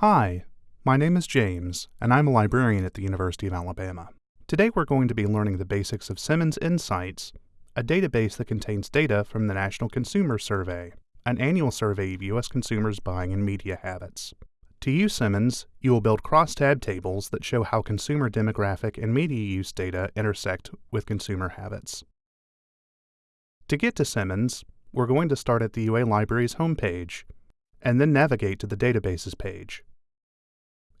Hi, my name is James, and I'm a librarian at the University of Alabama. Today we're going to be learning the basics of Simmons Insights, a database that contains data from the National Consumer Survey, an annual survey of U.S. consumers' buying and media habits. To use Simmons, you will build crosstab tables that show how consumer demographic and media use data intersect with consumer habits. To get to Simmons, we're going to start at the UA Library's homepage, and then navigate to the Databases page.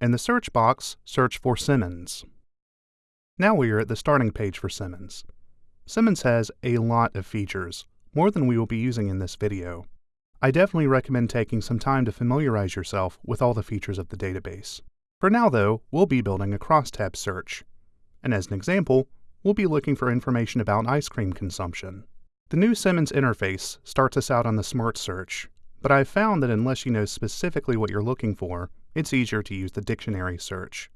In the search box, search for Simmons. Now we are at the starting page for Simmons. Simmons has a lot of features, more than we will be using in this video. I definitely recommend taking some time to familiarize yourself with all the features of the database. For now though, we'll be building a crosstab search. And as an example, we'll be looking for information about ice cream consumption. The new Simmons interface starts us out on the Smart Search, but I've found that unless you know specifically what you're looking for, it's easier to use the dictionary search.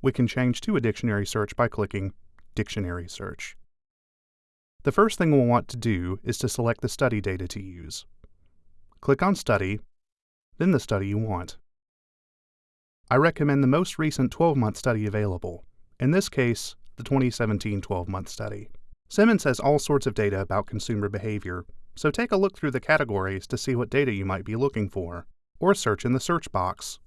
We can change to a dictionary search by clicking Dictionary Search. The first thing we'll want to do is to select the study data to use. Click on Study, then the study you want. I recommend the most recent 12-month study available, in this case, the 2017 12-month study. Simmons has all sorts of data about consumer behavior, so take a look through the categories to see what data you might be looking for, or search in the search box.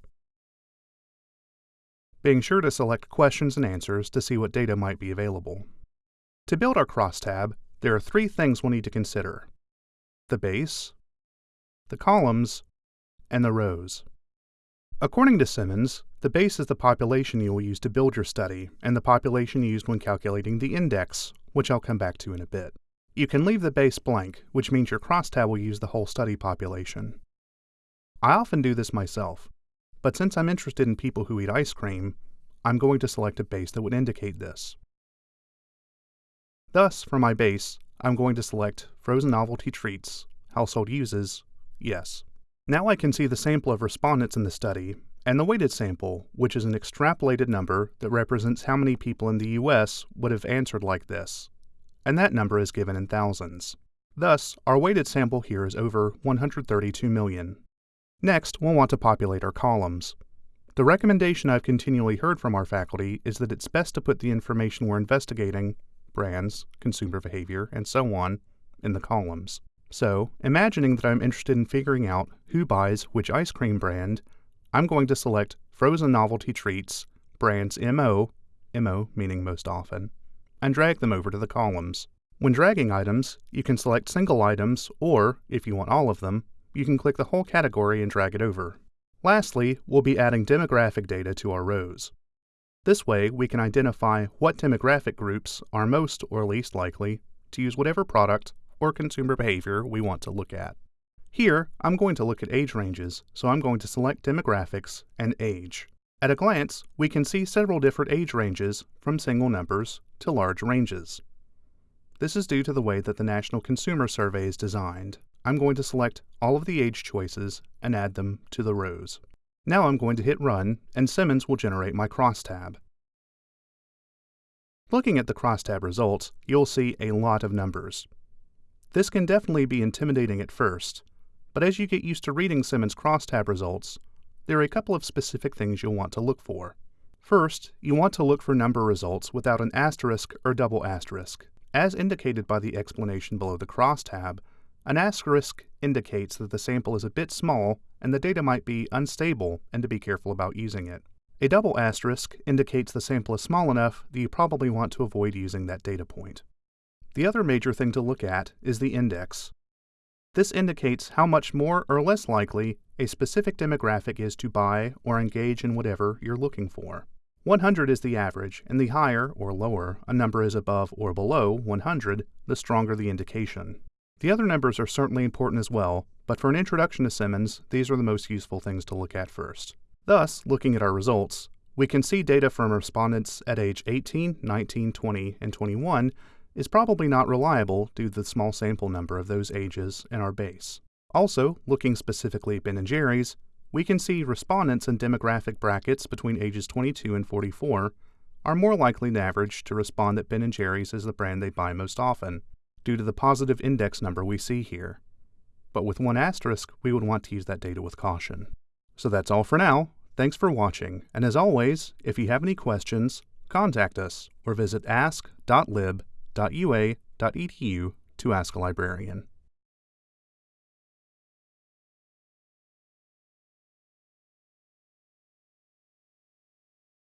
Being sure to select questions and answers to see what data might be available. To build our crosstab, there are three things we'll need to consider. The base, the columns, and the rows. According to Simmons, the base is the population you will use to build your study, and the population used when calculating the index, which I'll come back to in a bit. You can leave the base blank, which means your crosstab will use the whole study population. I often do this myself, but since I'm interested in people who eat ice cream, I'm going to select a base that would indicate this. Thus, for my base, I'm going to select Frozen Novelty Treats, Household Uses, Yes. Now I can see the sample of respondents in the study, and the weighted sample, which is an extrapolated number that represents how many people in the US would have answered like this, and that number is given in thousands. Thus, our weighted sample here is over 132 million. Next, we'll want to populate our columns. The recommendation I've continually heard from our faculty is that it's best to put the information we're investigating, brands, consumer behavior, and so on, in the columns. So, imagining that I'm interested in figuring out who buys which ice cream brand, I'm going to select Frozen Novelty Treats, brands MO, MO meaning most often, and drag them over to the columns. When dragging items, you can select single items, or, if you want all of them, you can click the whole category and drag it over. Lastly, we'll be adding demographic data to our rows. This way, we can identify what demographic groups are most or least likely to use whatever product or consumer behavior we want to look at. Here, I'm going to look at age ranges, so I'm going to select Demographics and Age. At a glance, we can see several different age ranges, from single numbers to large ranges. This is due to the way that the National Consumer Survey is designed. I'm going to select all of the age choices and add them to the rows. Now I'm going to hit Run, and Simmons will generate my crosstab. Looking at the crosstab results, you'll see a lot of numbers. This can definitely be intimidating at first, but as you get used to reading Simmons crosstab results, there are a couple of specific things you'll want to look for. First, you want to look for number results without an asterisk or double asterisk. As indicated by the explanation below the crosstab, an asterisk indicates that the sample is a bit small and the data might be unstable and to be careful about using it. A double asterisk indicates the sample is small enough that you probably want to avoid using that data point. The other major thing to look at is the index. This indicates how much more or less likely a specific demographic is to buy or engage in whatever you're looking for. 100 is the average, and the higher or lower a number is above or below 100, the stronger the indication. The other numbers are certainly important as well, but for an introduction to Simmons, these are the most useful things to look at first. Thus, looking at our results, we can see data from respondents at age 18, 19, 20, and 21 is probably not reliable due to the small sample number of those ages in our base. Also, looking specifically at Ben & Jerry's, we can see respondents in demographic brackets between ages 22 and 44 are more likely than average to respond that Ben & Jerry's is the brand they buy most often, due to the positive index number we see here. But with one asterisk, we would want to use that data with caution. So that's all for now. Thanks for watching, and as always, if you have any questions, contact us or visit ask.lib.ua.edu to ask a librarian.